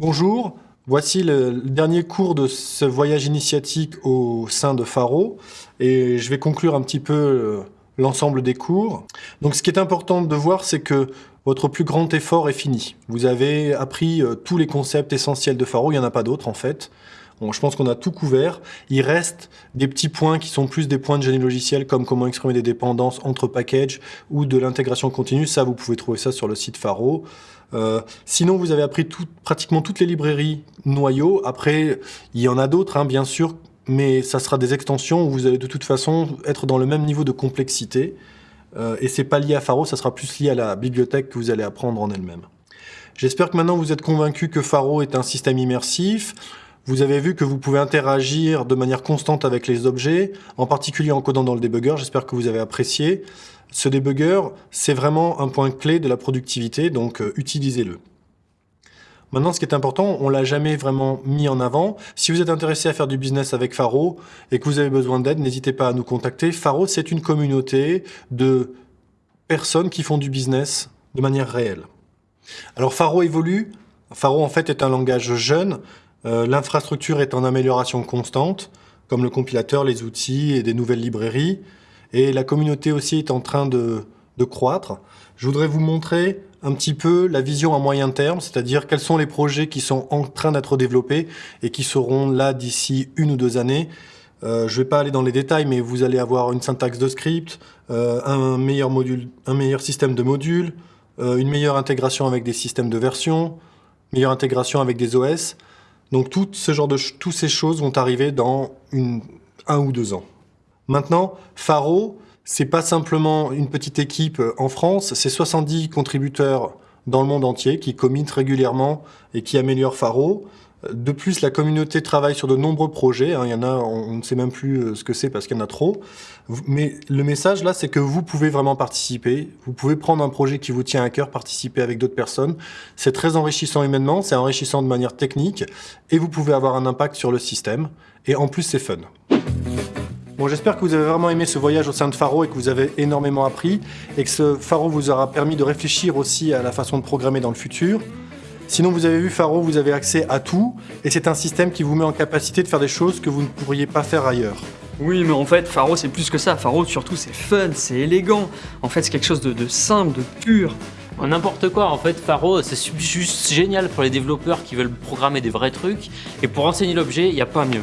Bonjour, voici le dernier cours de ce voyage initiatique au sein de Faro et je vais conclure un petit peu euh, l'ensemble des cours. Donc ce qui est important de voir, c'est que votre plus grand effort est fini. Vous avez appris euh, tous les concepts essentiels de Faro, il n'y en a pas d'autres en fait. Bon, je pense qu'on a tout couvert. Il reste des petits points qui sont plus des points de génie logiciel, comme comment exprimer des dépendances entre packages ou de l'intégration continue. Ça, vous pouvez trouver ça sur le site Faro. Euh, sinon, vous avez appris tout, pratiquement toutes les librairies noyaux. Après, il y en a d'autres, hein, bien sûr, mais ça sera des extensions où vous allez de toute façon être dans le même niveau de complexité. Euh, et c'est pas lié à Faro, ça sera plus lié à la bibliothèque que vous allez apprendre en elle-même. J'espère que maintenant vous êtes convaincu que Faro est un système immersif. Vous avez vu que vous pouvez interagir de manière constante avec les objets, en particulier en codant dans le debugger. J'espère que vous avez apprécié. Ce debugger, c'est vraiment un point clé de la productivité, donc euh, utilisez-le. Maintenant, ce qui est important, on l'a jamais vraiment mis en avant. Si vous êtes intéressé à faire du business avec Faro et que vous avez besoin d'aide, n'hésitez pas à nous contacter. Faro, c'est une communauté de personnes qui font du business de manière réelle. Alors Faro évolue. Faro, en fait, est un langage jeune. Euh, l'infrastructure est en amélioration constante, comme le compilateur, les outils et des nouvelles librairies. Et la communauté aussi est en train de, croître. Je voudrais vous montrer un petit peu la vision à moyen terme, c'est-à-dire quels sont les projets qui sont en train d'être développés et qui seront là d'ici une ou deux années. Euh, je ne vais pas aller dans les détails, mais vous allez avoir une syntaxe de script, euh, un, meilleur système de modules, une meilleure intégration avec des systèmes de version, meilleure intégration avec des OS. Donc tout ce genre de toutes ces choses vont arriver dans un ou deux ans. Maintenant, Faro, c'est pas simplement une petite équipe en France, c'est 70 contributeurs dans le monde entier qui commitent régulièrement et qui améliorent Faro. De plus, la communauté travaille sur de nombreux projets. Hein. Il y en a, on ne sait même plus euh, ce que c'est parce qu'il y en a trop. Mais le message là, c'est que vous pouvez vraiment participer. Vous pouvez prendre un projet qui vous tient à cœur, participer avec d'autres personnes. C'est très enrichissant humainement, c'est enrichissant de manière technique, et vous pouvez avoir un impact sur le système. Et en plus, c'est fun. Bon, j'espère que vous avez vraiment aimé ce voyage au sein de Faro et que vous avez énormément appris et que ce Faro vous aura permis de réfléchir aussi à la façon de programmer dans le futur. Sinon, vous avez vu Faro, vous avez accès à tout et c'est un système qui vous met en capacité de faire des choses que vous ne pourriez pas faire ailleurs. Oui, mais en fait, Faro, c'est plus que ça. Faro, surtout, c'est fun, c'est élégant. En fait, c'est quelque chose de, de simple, de pur. N'importe quoi, en fait, Faro, c'est juste génial pour les développeurs qui veulent programmer des vrais trucs. Et pour enseigner l'objet, il n'y a pas mieux.